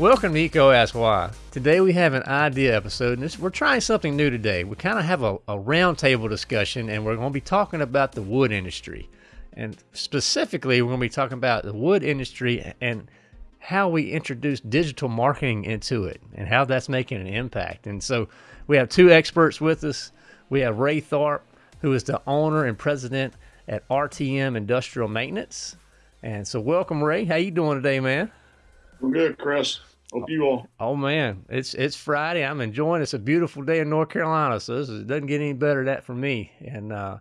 Welcome to EECO Ask Why. Today we have an idea episode, and this, we're trying something new today. We kind of have a, a roundtable discussion, and we're going to be talking about the wood industry. And specifically, we're going to be talking about the wood industry and how we introduce digital marketing into it and how that's making an impact. And so we have two experts with us. We have Ray Tharp, who is the owner and president at RTM Industrial Maintenance. And so welcome, Ray. How you doing today, man? I'm good, Chris. Hope you all. Oh man, it's it's Friday. I'm enjoying. It's a beautiful day in North Carolina, so this is, it doesn't get any better than that for me. And uh,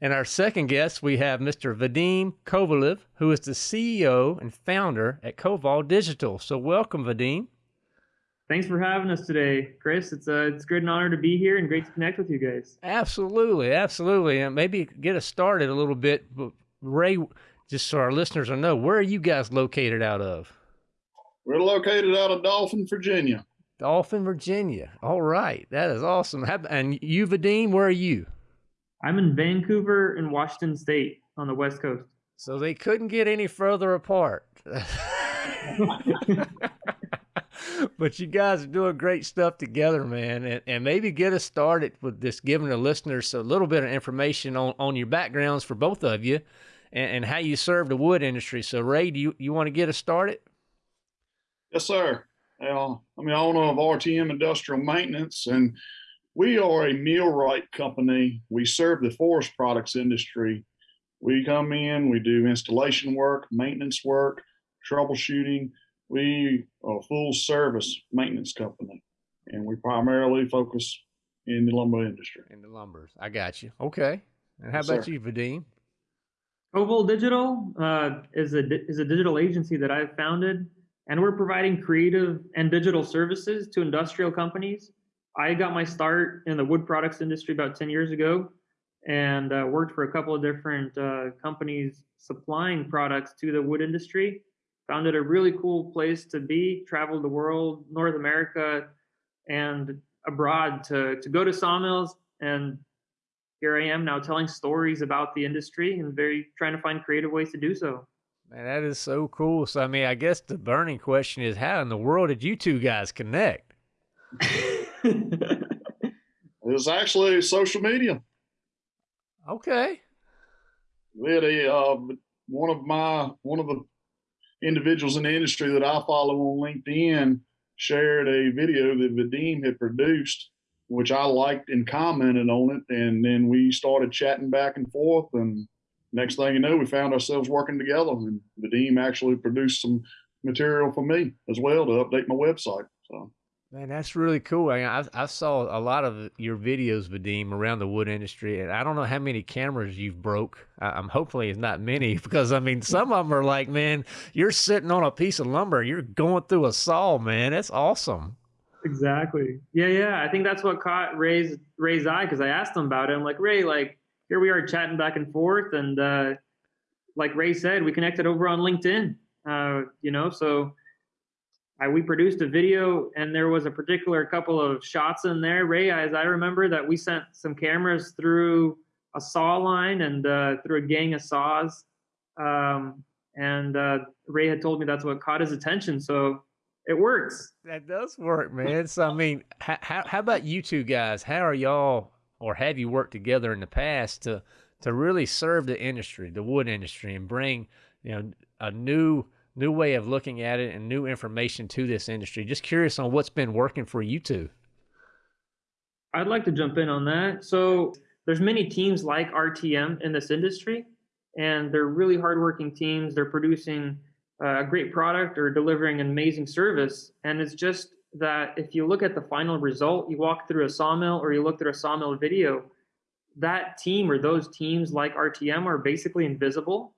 and our second guest, we have Mr. Vadim Kovalev, who is the CEO and founder at Koval Digital. So welcome, Vadim. Thanks for having us today, Chris. It's a it's a great honor to be here and great to connect with you guys. Absolutely, absolutely, and maybe get us started a little bit. Ray, just so our listeners will know, where are you guys located out of? We're located out of Dolphin, Virginia. Dolphin, Virginia. All right. That is awesome. And you, Vadim, where are you? I'm in Vancouver in Washington State on the West Coast. So they couldn't get any further apart. but you guys are doing great stuff together, man. And, and maybe get us started with just giving the listeners a little bit of information on, on your backgrounds for both of you and, and how you serve the wood industry. So, Ray, do you, you want to get us started? Yes, sir. Well, I'm the owner of RTM Industrial Maintenance, and we are a millwright company. We serve the forest products industry. We come in, we do installation work, maintenance work, troubleshooting. We are a full service maintenance company, and we primarily focus in the lumber industry. In the lumbers. I got you. Okay. And how yes, about sir. you, Vadim? Koval Digital uh, is a is a digital agency that I've founded and we're providing creative and digital services to industrial companies. I got my start in the wood products industry about 10 years ago and uh, worked for a couple of different uh, companies supplying products to the wood industry. Found it a really cool place to be, traveled the world, North America, and abroad to, to go to sawmills. And here I am now telling stories about the industry and very trying to find creative ways to do so. Man, that is so cool. So, I mean, I guess the burning question is how in the world did you two guys connect? it was actually social media. Okay. We had uh, one of my, one of the individuals in the industry that I follow on LinkedIn shared a video that Vadim had produced, which I liked and commented on it. And then we started chatting back and forth and next thing you know, we found ourselves working together, and Vadim actually produced some material for me as well to update my website. So. Man, that's really cool. I, I, I saw a lot of your videos, Vadim, around the wood industry, and I don't know how many cameras you've broke. I, am hopefully it's not many because I mean some of them are like, man, you're sitting on a piece of lumber, you're going through a saw, man. That's awesome. Exactly. Yeah, yeah. I think that's what caught Ray's Ray's eye because I asked him about it. I'm like, Ray, like, here we are chatting back and forth. And uh, like Ray said, we connected over on LinkedIn, uh, you know, so I, we produced a video and there was a particular couple of shots in there, Ray, as I remember that we sent some cameras through a saw line and uh, through a gang of saws. Um, and uh, Ray had told me that's what caught his attention. So it works. That does work, man. So, I mean, how, how about you two guys? How are y'all or have you worked together in the past to to really serve the industry, the wood industry, and bring you know a new new way of looking at it and new information to this industry? Just curious on what's been working for you two. I'd like to jump in on that. So there's many teams like RTM in this industry, and they're really hardworking teams. They're producing uh, a great product or delivering an amazing service, and it's just that if you look at the final result, you walk through a sawmill or you look through a sawmill video, that team or those teams like RTM are basically invisible.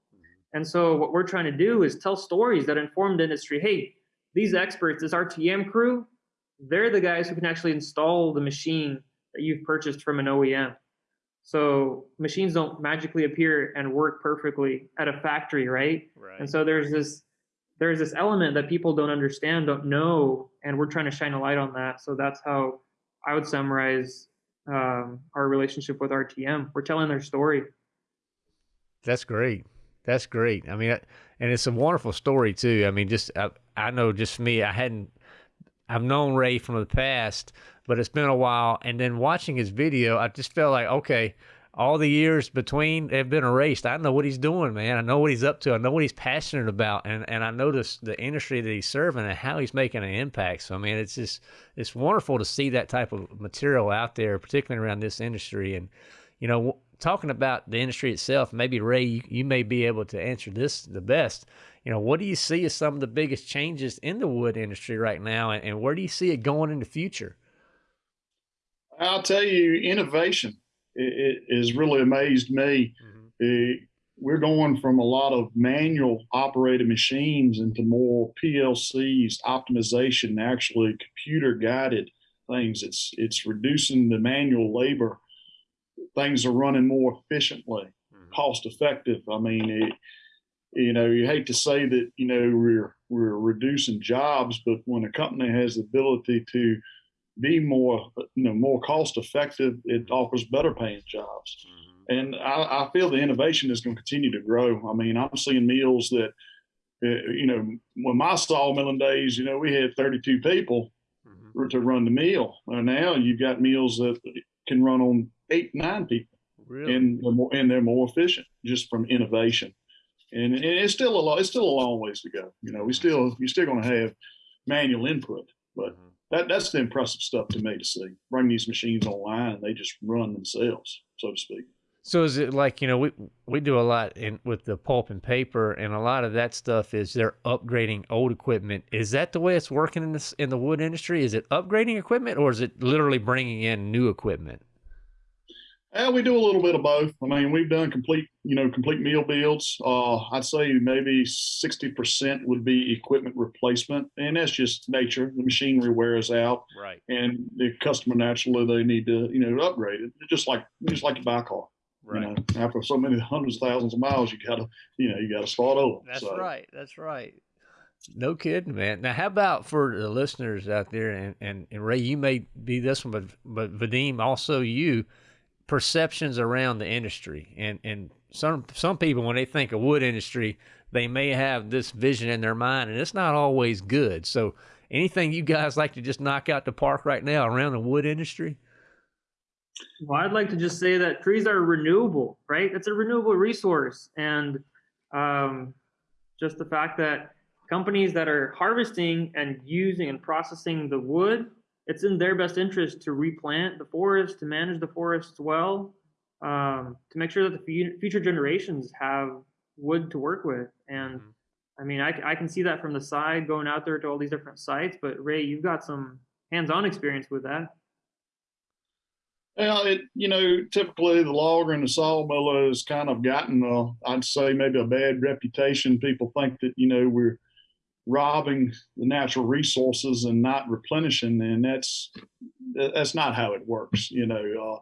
And so what we're trying to do is tell stories that inform the industry. Hey, these experts, this RTM crew, they're the guys who can actually install the machine that you've purchased from an OEM. So machines don't magically appear and work perfectly at a factory, right? right. And so there's this there's this element that people don't understand, don't know, and we're trying to shine a light on that. So that's how I would summarize um, our relationship with RTM. We're telling their story. That's great. That's great. I mean, and it's a wonderful story too. I mean, just I, I know just me, I hadn't, I've known Ray from the past, but it's been a while. And then watching his video, I just felt like, okay, all the years between have been erased. I know what he's doing, man. I know what he's up to. I know what he's passionate about, and and I notice the industry that he's serving and how he's making an impact. So, I mean, it's just it's wonderful to see that type of material out there, particularly around this industry. And you know, talking about the industry itself, maybe Ray, you, you may be able to answer this the best. You know, what do you see as some of the biggest changes in the wood industry right now, and, and where do you see it going in the future? I'll tell you, innovation it, it has really amazed me. Mm-hmm. we're going from a lot of manual operated machines into more PLCs, optimization, actually computer guided things. It's it's reducing the manual labor. Things are running more efficiently, mm-hmm. cost effective. I mean, it, you know, you hate to say that you know we're we're reducing jobs, but when a company has the ability to be more, you know, more cost effective. It offers better paying jobs. Mm-hmm. And I, I, feel the innovation is going to continue to grow. I mean, I'm seeing meals that, uh, you know, when my sawmilling days, you know, we had 32 people mm-hmm. to run the. And now you've got meals that can run on eight, nine people. Really? And they're more, and they're more efficient just from innovation. And, and it's still a lot, it's still a long ways to go. You know, we still, you're still going to have manual input, but mm-hmm that that's the impressive stuff to me to see. Bring these machines online they just run themselves, so to speak. So is it like you know we we do a lot in with the pulp and paper, and a lot of that stuff is they're upgrading old equipment. Is that the way it's working in this in the wood industry? Is it upgrading equipment, or is it literally bringing in new equipment? Yeah, we do a little bit of both. I mean, we've done complete, you know, complete mill builds. Uh, I'd say maybe 60% would be equipment replacement. And that's just nature. The machinery wears out. Right. And the customer naturally, they need to, you know, upgrade it. Just like, just like you buy a car. Right. You know, after so many hundreds of thousands of miles, you gotta, you know, you gotta start over. That's so. right. That's right. No kidding, man. Now, how about for the listeners out there, and, and, and Ray, you may be this one, but, but Vadim, also you, perceptions around the industry. And and some some people when they think of wood industry they may have this vision in their mind and it's not always good. So anything you guys like to just knock out the park right now around the wood industry? Well i'd like to just say that trees are renewable right? It's a renewable resource. And um, just the fact that companies that are harvesting and using and processing the wood it's in their best interest to replant the forest, to manage the forests well, um, to make sure that the future generations have wood to work with. And mm-hmm. I mean, I, I can see that from the side going out there to all these different sites. But Ray, you've got some hands-on experience with that. Well, it you know typically the logger and the sawmiller has kind of gotten a, I'd say maybe a bad reputation. People think that you know we're robbing the natural resources and not replenishing, and that's that's not how it works, you know. Uh,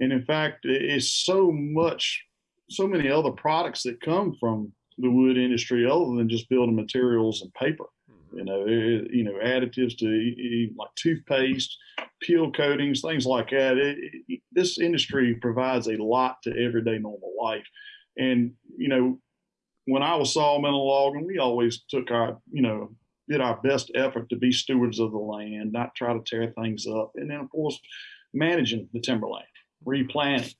and in fact, it's so much, so many other products that come from the wood industry other than just building materials and paper. Mm-hmm. You know, it, you know, additives to like toothpaste, peel coatings, things like that. It, it, this industry provides a lot to everyday normal life, and you know, when I was sawmill logging, we always took our, you know, did our best effort to be stewards of the land, not try to tear things up. And then, of course, managing the timberland, replanting,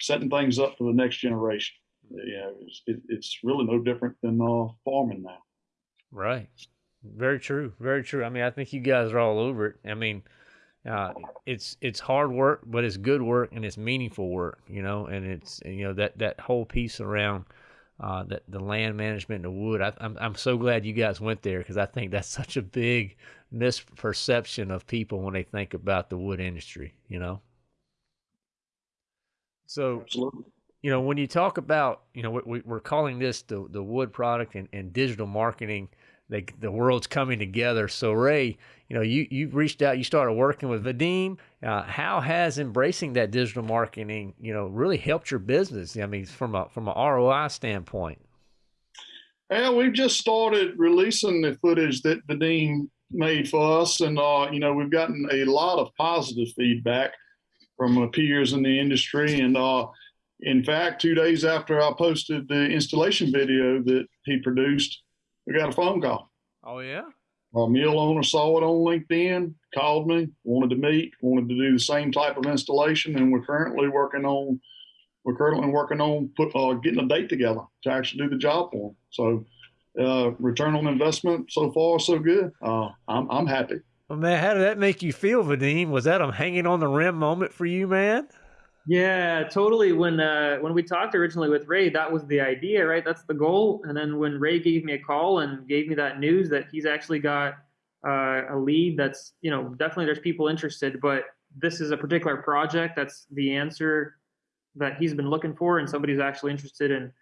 setting things up for the next generation. You know, it's, it, it's really no different than uh, farming now. Right. Very true. Very true. I mean, I think you guys are all over it. I mean, uh, it's it's hard work, but it's good work and it's meaningful work. You know, and it's you know that that whole piece around uh, the, the land management and the wood. I, I'm, I'm so glad you guys went there because I think that's such a big misperception of people when they think about the wood industry, you know? So, Absolutely. you know, when you talk about, you know, we, we're calling this the, the wood product and, and digital marketing they, the world's coming together. So Ray, you know, you you reached out, you started working with Vadim. Uh, how has embracing that digital marketing, you know, really helped your business? I mean, from a from a ROI standpoint. Well, we've just started releasing the footage that Vadim made for us, and uh, you know, we've gotten a lot of positive feedback from peers in the industry, and uh, in fact, two days after I posted the installation video that he produced, we got a phone call. Oh yeah. A mill owner saw it on LinkedIn, called me, wanted to meet, wanted to do the same type of installation, and we're currently working on we're currently working on put, uh, getting a date together to actually do the job for them. So, uh, return on investment so far so good. Uh, I'm I'm happy. Well, man, how did that make you feel, Vadim? Was that a hanging on the rim moment for you, man? Yeah, totally. When uh, when we talked originally with Ray, that was the idea, right? That's the goal. And then when Ray gave me a call and gave me that news that he's actually got uh, a lead, that's you know definitely there's people interested, but this is a particular project that's the answer that he's been looking for, and somebody's actually interested in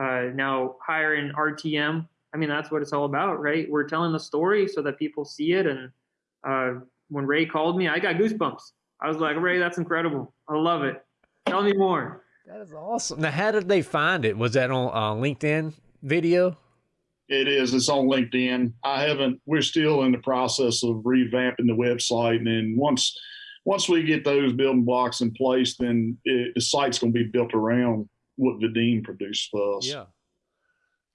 uh, now hiring RTM. I mean, that's what it's all about, right? We're telling the story so that people see it. And uh, when Ray called me, I got goosebumps. I was like, Ray, that's incredible. I love it. Tell me more. That is awesome. Now, how did they find it? Was that on uh, LinkedIn video? It is. It's on LinkedIn. I haven't. We're still in the process of revamping the website, and then once once we get those building blocks in place, then it, the site's going to be built around what Vadim produced for us. Yeah.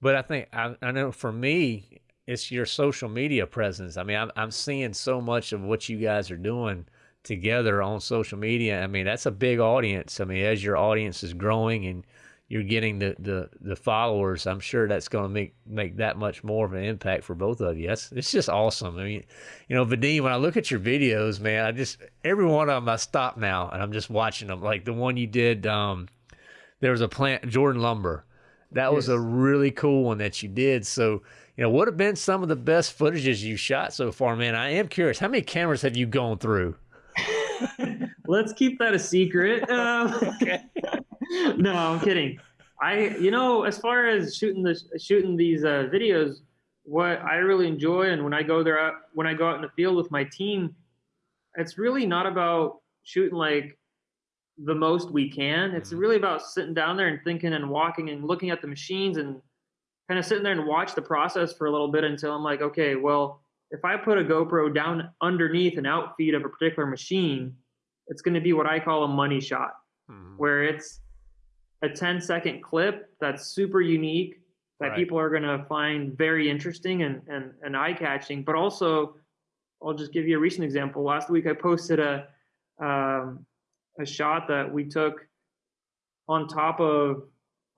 But I think I, I know for me, it's your social media presence. I mean, I'm I'm seeing so much of what you guys are doing together on social media. I mean, that's a big audience. I mean, as your audience is growing and you're getting the, the, the followers, I'm sure that's going to make, make that much more of an impact for both of you. That's, it's just awesome. I mean, you know, Vadim, when I look at your videos, man, I just, every one of them I stop now and I'm just watching them. Like the one you did, um, there was a plant, Jordan Lumber. That yes. was a really cool one that you did. So, you know, what have been some of the best footages you shot so far, man? I am curious. How many cameras have you gone through? Let's keep that a secret. Um, okay. no, I'm kidding. I, you know, as far as shooting the shooting these uh, videos, what I really enjoy, and when I go there, when I go out in the field with my team, it's really not about shooting like the most we can. It's mm-hmm. really about sitting down there and thinking and walking and looking at the machines and kind of sitting there and watch the process for a little bit until I'm like, okay, well, if I put a GoPro down underneath an outfeed of a particular machine, it's going to be what I call a money shot, mm-hmm. where it's a 10 second clip that's super unique that right. people are going to find very interesting and, and, and eye catching. But also, I'll just give you a recent example. Last week, I posted a um, a shot that we took on top of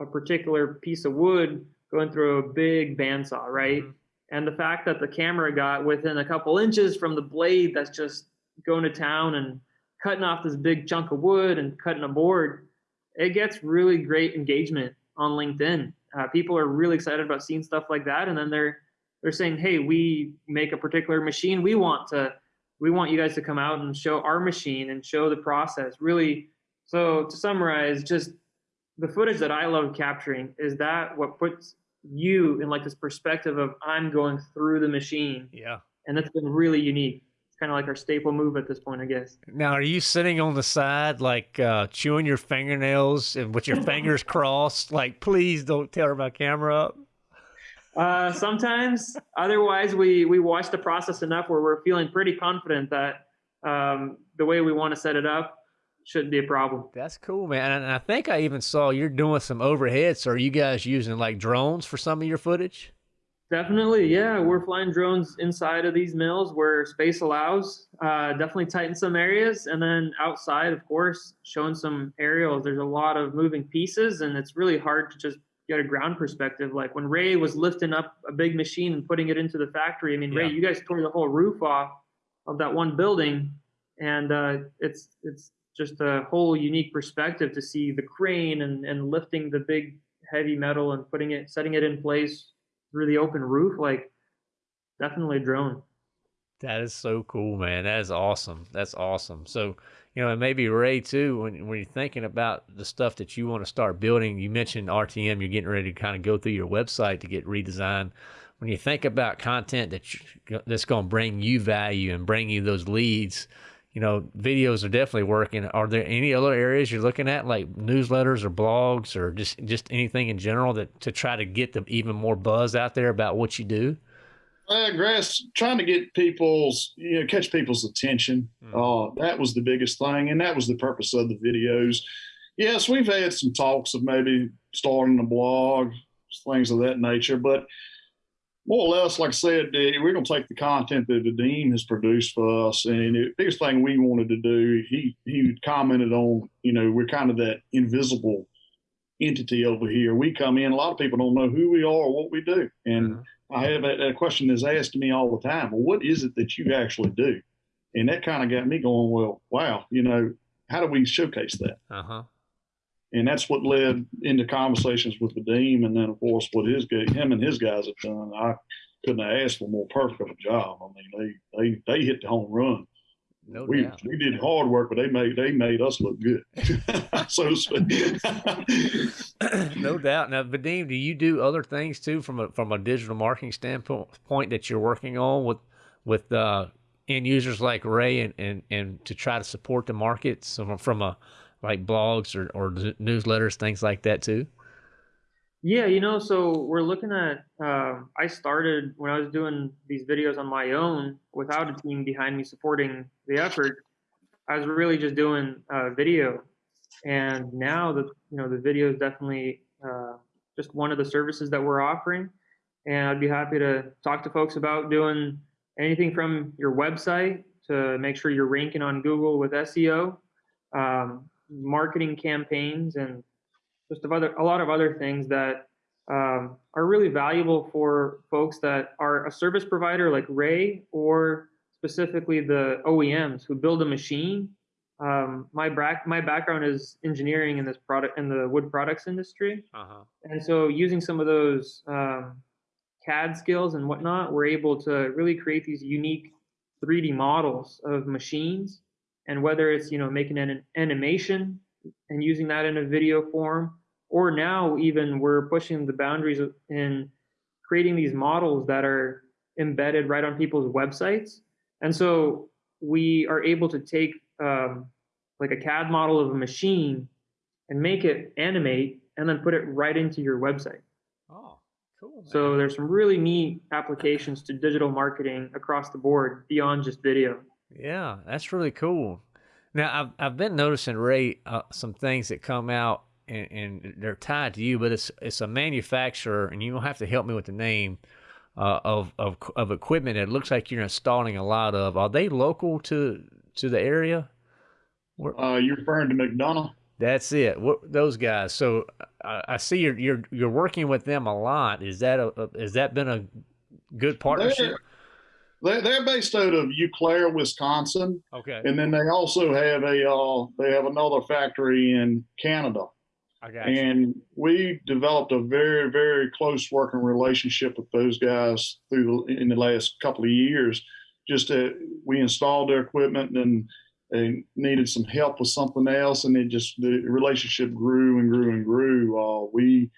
a particular piece of wood going through a big bandsaw, right? Mm-hmm and the fact that the camera got within a couple inches from the blade that's just going to town and cutting off this big chunk of wood and cutting a board, it gets really great engagement on LinkedIn. Uh, people are really excited about seeing stuff like that, and then they're they're saying, "Hey, we make a particular machine. We want to we want you guys to come out and show our machine and show the process." Really, so to summarize, just the footage that I love capturing is that what puts you in like this perspective of I'm going through the machine. Yeah. And that's been really unique. It's kind of like our staple move at this point, I guess. Now, are you sitting on the side, like uh, chewing your fingernails and with your fingers crossed, like, please don't tear my camera up? Uh, sometimes. Otherwise, we we watch the process enough where we're feeling pretty confident that um, the way we want to set it up shouldn't be a problem. That's cool, man. And I think I even saw you're doing some overheads. So are you guys using like drones for some of your footage? Definitely, yeah. We're flying drones inside of these mills where space allows. Uh, definitely tighten some areas, and then outside, of course, showing some aerials. There's a lot of moving pieces, and it's really hard to just get a ground perspective. Like when Ray was lifting up a big machine and putting it into the factory. I mean, yeah. Ray, you guys tore the whole roof off of that one building, and uh, it's it's just a whole unique perspective to see the crane and, and lifting the big heavy metal and putting it, setting it in place through the open roof. Like, definitely a drone. That is so cool, man. That is awesome. That's awesome. So, you know, and maybe Ray too, when, when you're thinking about the stuff that you want to start building, you mentioned RTM, you're getting ready to kind of go through your website to get redesigned. When you think about content that you, that's going to bring you value and bring you those leads, you know, videos are definitely working. Are there any other areas you're looking at, like newsletters or blogs or just just anything in general that to try to get the even more buzz out there about what you do? Uh, Grass, trying to get people's, you know, catch people's attention. Mm. Uh, that was the biggest thing, and that was the purpose of the videos. Yes, we've had some talks of maybe starting a blog, things of that nature, but more or less, like I said, we're going to take the content that Vadim has produced for us. And the biggest thing we wanted to do, he he commented on, you know, we're kind of that invisible entity over here. We come in, a lot of people don't know who we are or what we do. And mm-hmm. I have a, a question is asked me all the time, well, what is it that you actually do? And that kind of got me going, well, wow, you know, how do we showcase that? Uh-huh. And that's what led into conversations with Vadim, and then of course what his him and his guys have done. I couldn't have asked for more perfect of a job. I mean, they they they hit the home run. No we doubt. we did hard work, but they made they made us look good, so to speak. no doubt. Now, Vadim, do you do other things too from a from a digital marketing standpoint that you're working on with with uh, end users like Ray and, and, and to try to support the markets from, from a like blogs or, or newsletters, things like that too? Yeah, you know, so we're looking at. Uh, I started when I was doing these videos on my own without a team behind me supporting the effort. I was really just doing uh, video, and now the you know the video is definitely uh, just one of the services that we're offering. And I'd be happy to talk to folks about doing anything from your website to make sure you're ranking on Google with SEO, um, marketing campaigns, and just a, other, a lot of other things that um, are really valuable for folks that are a service provider like Ray or specifically the OEMs who build a machine. Um, my back my background is engineering in this product in the wood products industry, uh-huh. and so using some of those um, CAD skills and whatnot, we're able to really create these unique 3D models of machines. And whether it's you know making an animation and using that in a video form, or now even we're pushing the boundaries in creating these models that are embedded right on people's websites. And so we are able to take um, like a CAD model of a machine and make it animate and then put it right into your website. Oh, Cool. Man. So there's some really neat applications to digital marketing across the board beyond just video. Yeah, that's really cool. Now I've I've been noticing Ray uh, some things that come out and, and, they're tied to you, but it's it's a manufacturer, and you don't have to help me with the name uh, of of of equipment. It looks like you're installing a lot of. Are they local to to the area? Uh, you're referring to McDonough? That's it. What, those guys. So I, I, see you're you're you're working with them a lot. Is that a, a has that been a good partnership? They're, they're, based out of Eau Claire, Wisconsin. Okay. And then they also have a uh, they have another factory in Canada. I got and you. we developed a very very close working relationship with those guys through in the last couple of years. Just to, we installed their equipment and they needed some help with something else, and it just the relationship grew and grew and grew. Uh, we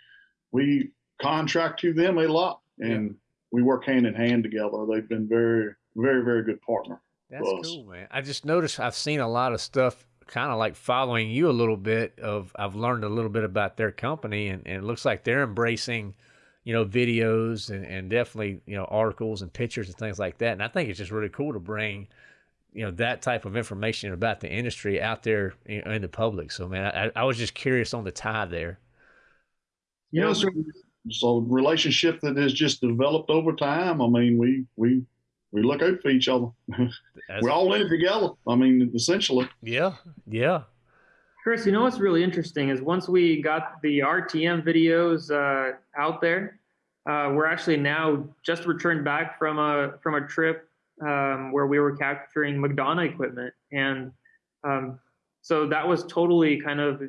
we contract to them a lot, and. We work hand in hand together. They've been very very very good partner. That's cool, man. I just noticed I've seen a lot of stuff kind of like following you a little bit of I've learned a little bit about their company and, and it looks like they're embracing you know videos and, and definitely you know articles and pictures and things like that and I think it's just really cool to bring you know that type of information about the industry out there in the public. So man, I, I was just curious on the tie there. You know, so, so relationship that has just developed over time. I mean, we we we look out for each other. We're all in it together. I mean, essentially. Yeah, yeah. Chris, you know what's really interesting is once we got the RTM videos uh, out there, uh, we're actually now just returned back from a from a trip um, where we were capturing McDonough equipment. And um, so that was totally kind of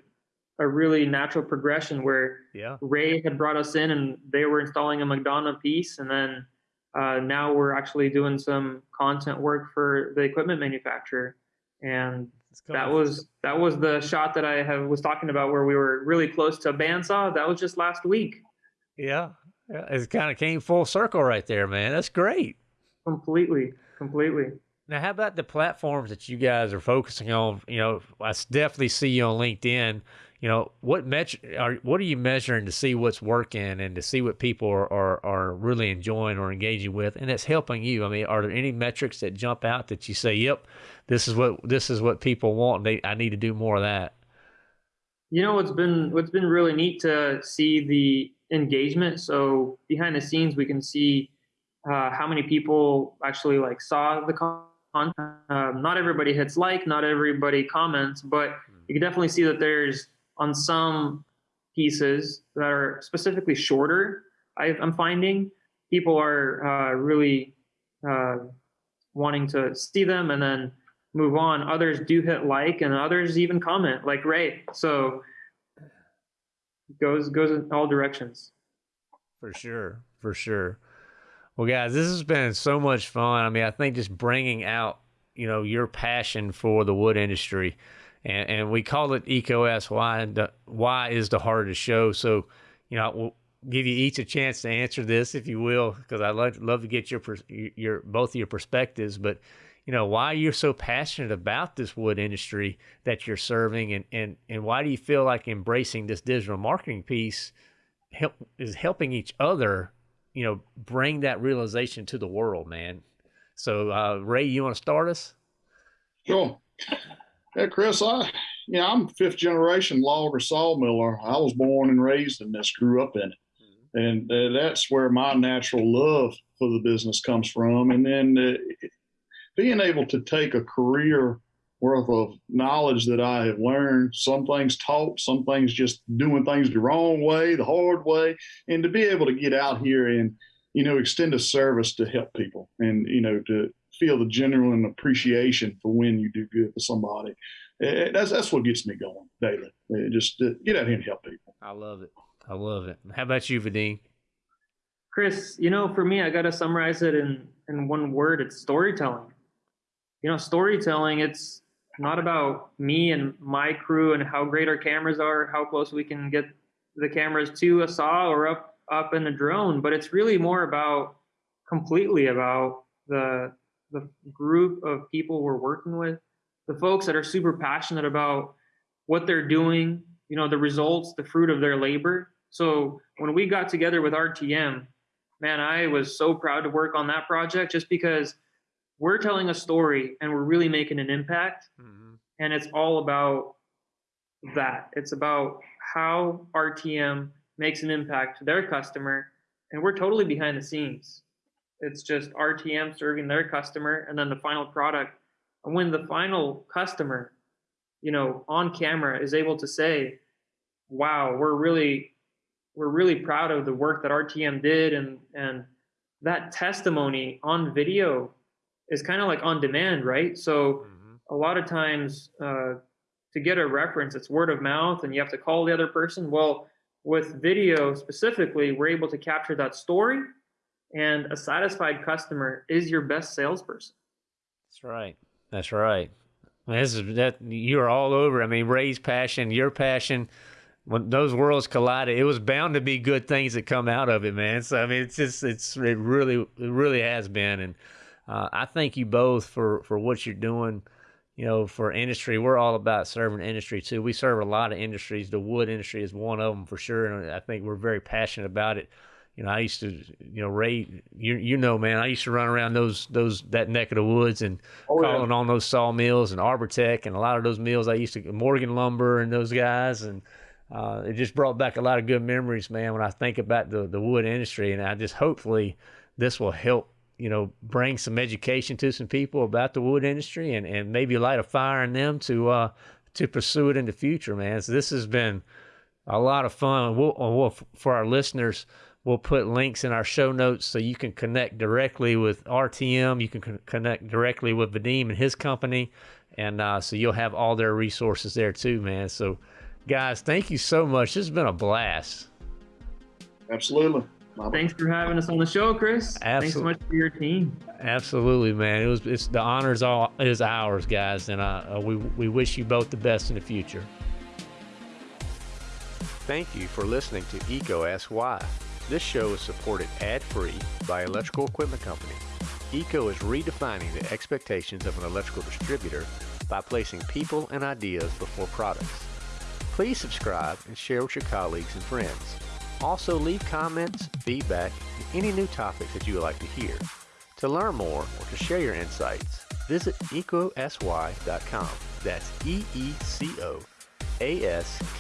a really natural progression where yeah. Ray had brought us in and they were installing a McDonough piece. And then uh, now we're actually doing some content work for the equipment manufacturer. And that was that was the shot that I have, was talking about where we were really close to a bandsaw. That was just last week. Yeah. yeah. It kind of came full circle right there, man. That's great. Completely, completely. Now, how about the platforms that you guys are focusing on? You know, I definitely see you on LinkedIn. You know, what metri- are what are you measuring to see what's working and to see what people are, are, are really enjoying or engaging with, and that's helping you? I mean, are there any metrics that jump out that you say, "Yep, this is what this is what people want. They, I need to do more of that." You know what's been what's been really neat to see the engagement. So behind the scenes, we can see uh, how many people actually like saw the content. Um, not everybody hits like, not everybody comments, but you can definitely see that there's on some pieces that are specifically shorter. I, am finding people are uh, really uh, wanting to see them and then move on. Others do hit like, and others even comment, like Ray. So goes goes in all directions. For sure, for sure. Well, guys, this has been so much fun. I mean, I think just bringing out you know your passion for the wood industry, and, and we call it EcoS. Why why is the the show? So, you know, we'll give you each a chance to answer this, if you will, because I'd love, love to get your your both of your perspectives. But you know, why you're so passionate about this wood industry that you're serving, and and and why do you feel like embracing this digital marketing piece help is helping each other, you know, bring that realization to the world, man. So, uh, Ray, you want to start us? Sure. Hey, Chris, I yeah, I'm fifth generation logger sawmiller. I was born and raised in this, grew up in it, mm-hmm. and uh, that's where my natural love for the business comes from. And then uh, being able to take a career worth of knowledge that I have learned, some things taught, some things just doing things the wrong way, the hard way, and to be able to get out here and, you know, extend a service to help people and, you know, to feel the genuine appreciation for when you do good for somebody. Eh, eh, that's, that's what gets me going daily. Eh, just get out here and help people. I love it. I love it. How about you, Vadim? Chris, you know, for me, I got to summarize it in, in one word. It's storytelling you know, storytelling, it's not about me and my crew and how great our cameras are, how close we can get the cameras to a saw or up up in a drone, but it's really more about completely about the the group of people we're working with, the folks that are super passionate about what they're doing, you know, the results, the fruit of their labor. So when we got together with RTM, man, I was so proud to work on that project just because we're telling a story and we're really making an impact. Mm-hmm. And it's all about that. It's about how RTM makes an impact to their customer. And we're totally behind the scenes. It's just RTM serving their customer and then the final product. And when the final customer, you know, on camera is able to say, wow, we're really we're really proud of the work that RTM did and and that testimony on video is kind of like on demand, right? So mm-hmm. a lot of times uh, to get a reference, it's word of mouth, and you have to call the other person. Well, with video specifically, we're able to capture that story, and a satisfied customer is your best salesperson. That's right. That's right. This is that you're all over. I mean, Ray's passion, your passion. When those worlds collided, it was bound to be good things that come out of it, man. So I mean, it's just it's it really it really has been, and uh, I thank you both for, for what you're doing. You know, for industry, we're all about serving industry too. We serve a lot of industries. The wood industry is one of them for sure, and I think we're very passionate about it. You know, I used to, you know, Ray, you you know, man, I used to run around those those that neck of the woods and oh, calling yeah. on those sawmills and Arbortech and a lot of those mills. I used to Morgan Lumber and those guys, and uh, it just brought back a lot of good memories, man. When I think about the the wood industry, and I just hopefully this will help you know, bring some education to some people about the wood industry and, and maybe light a fire in them to uh, to pursue it in the future, man. So this has been a lot of fun. We'll, we'll, for our listeners, we'll put links in our show notes so you can connect directly with RTM. You can connect directly with Vadim and his company, and uh, so you'll have all their resources there too, man. So, guys, thank you so much. This has been a blast. Absolutely. Thanks for having us on the show, Chris. Absolutely. Thanks so much for your team. Absolutely, man. It was it's the honors all is ours, guys, and uh, uh, we we wish you both the best in the future. Thank you for listening to EECO Ask Why. This show is supported ad-free by Electrical Equipment Company. EECO is redefining the expectations of an electrical distributor by placing people and ideas before products. Please subscribe and share with your colleagues and friends. Also, leave comments, feedback, and any new topics that you would like to hear. To learn more or to share your insights, visit eecoaskwhy.com. That's E E C O askswhy.com.